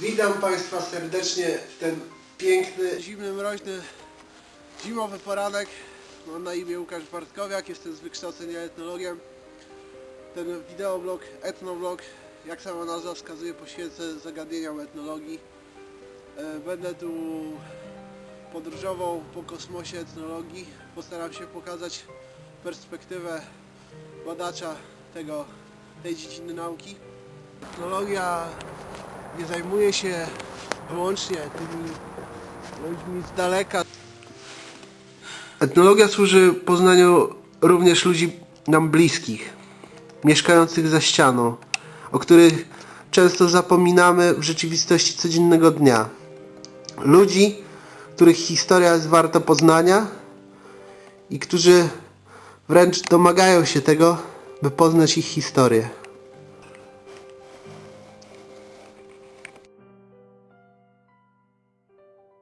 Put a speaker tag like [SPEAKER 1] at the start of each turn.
[SPEAKER 1] Witam Państwa serdecznie w ten piękny, zimny, mroźny, zimowy poranek. Mam na imię Łukasz Bartkowiak, jestem z wykształcenia etnologiem. Ten wideoblog, etnoblog, jak sama nazwa wskazuje, poświęcę zagadnieniom etnologii. E, Będę tu podróżował po kosmosie etnologii. Postaram się pokazać perspektywę badacza tego, tej dziedziny nauki. Etnologia nie zajmuje się wyłącznie tymi ludźmi z daleka. Etnologia służy poznaniu również ludzi nam bliskich, mieszkających za ścianą, o których często zapominamy w rzeczywistości codziennego dnia. Ludzi, których historia jest warta poznania i którzy wręcz domagają się tego, by poznać ich historię.